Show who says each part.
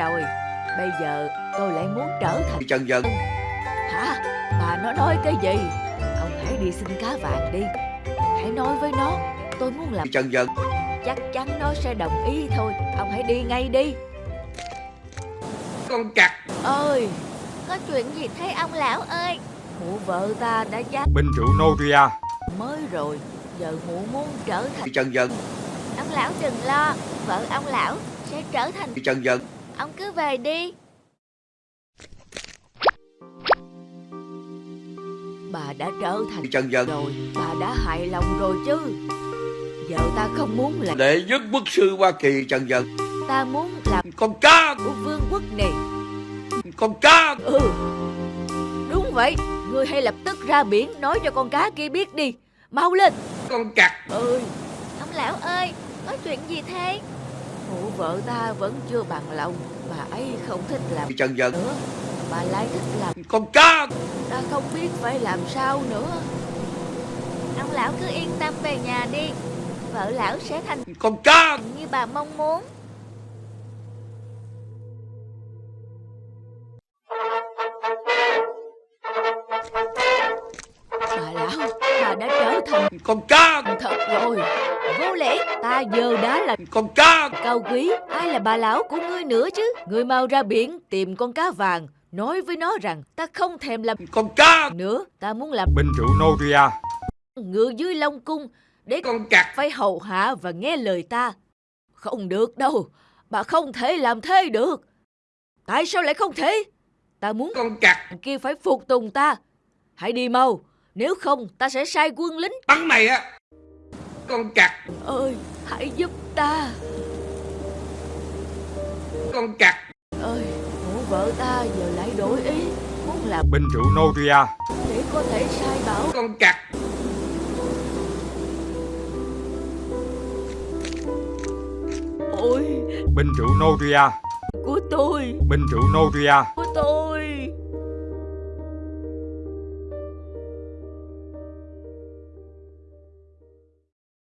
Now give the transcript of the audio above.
Speaker 1: rồi. Bây giờ tôi lại muốn trở thành
Speaker 2: Trần Dân.
Speaker 1: Hả? Bà nó nói cái gì? Ông hãy đi xin cá vàng đi. Hãy nói với nó Tôi muốn làm
Speaker 2: Trần Dân.
Speaker 1: Chắc chắn nó sẽ đồng ý thôi. Ông hãy đi ngay đi.
Speaker 2: Con cặc.
Speaker 1: Ơi Có chuyện gì thế ông lão ơi? Mụ vợ ta đã chết
Speaker 3: Binh rượu Noria.
Speaker 1: mới rồi. Giờ mụ muốn trở thành
Speaker 2: Trần Dân.
Speaker 1: Ông lão đừng lo Vợ ông lão sẽ trở thành
Speaker 2: Trần Dân
Speaker 1: Ông cứ về đi. Bà đã trở thành
Speaker 2: Trần Dân.
Speaker 1: rồi Bà đã hài lòng rồi chứ. Giờ ta không muốn là
Speaker 2: Đệ nhất quốc sư Hoa Kỳ Trần Dân.
Speaker 1: Ta muốn làm
Speaker 2: Con cá
Speaker 1: của vương quốc này.
Speaker 2: Con cá.
Speaker 1: Ừ Đúng vậy. Ngươi hãy lập tức ra biển Nói cho con cá kia biết đi. Mau lên.
Speaker 2: Con cặc.
Speaker 1: Ơi Ông lão ơi Có chuyện gì thế Mụ vợ ta vẫn chưa bằng lòng Bà ấy không thích làm
Speaker 2: Trần Dân
Speaker 1: nữa. Bà lại thích làm
Speaker 2: Con cá
Speaker 1: Ta không biết phải làm sao nữa. Ông lão cứ yên tâm về nhà đi. Vợ lão sẽ thành
Speaker 2: Con cá
Speaker 1: như bà mong muốn. Bà lão Bà đã trở thành
Speaker 2: Con cá
Speaker 1: thật rồi Vô lễ Ta giờ đã là
Speaker 2: Con cá.
Speaker 1: cao quý Ai là bà lão của ngươi nữa chứ? Ngươi mau ra biển tìm con cá vàng Nói với nó rằng ta không thèm làm
Speaker 2: Con cá.
Speaker 1: nữa Ta muốn làm
Speaker 3: Binh rượu Noria.
Speaker 1: ngựa dưới Long Cung Để
Speaker 2: Con cặc.
Speaker 1: phải hầu hạ và nghe lời ta. Không được đâu Bà không thể làm thế được. Tại sao lại không thể? Ta muốn
Speaker 2: Con cặc.
Speaker 1: kia phải phục tùng ta. Hãy đi mau Nếu không ta sẽ sai quân lính.
Speaker 2: Bắn mày á Con cặc.
Speaker 1: Ơi Hãy giúp ta.
Speaker 2: Con cặc.
Speaker 1: Ơi Mụ vợ ta giờ lại đổi ý. Muốn làm
Speaker 3: Binh rượu Noria
Speaker 1: để có thể sai bảo.
Speaker 2: Con cặc.
Speaker 1: Ôi.
Speaker 3: Binh rượu Noria
Speaker 1: của tôi.
Speaker 3: Binh rượu Noria
Speaker 1: Của tôi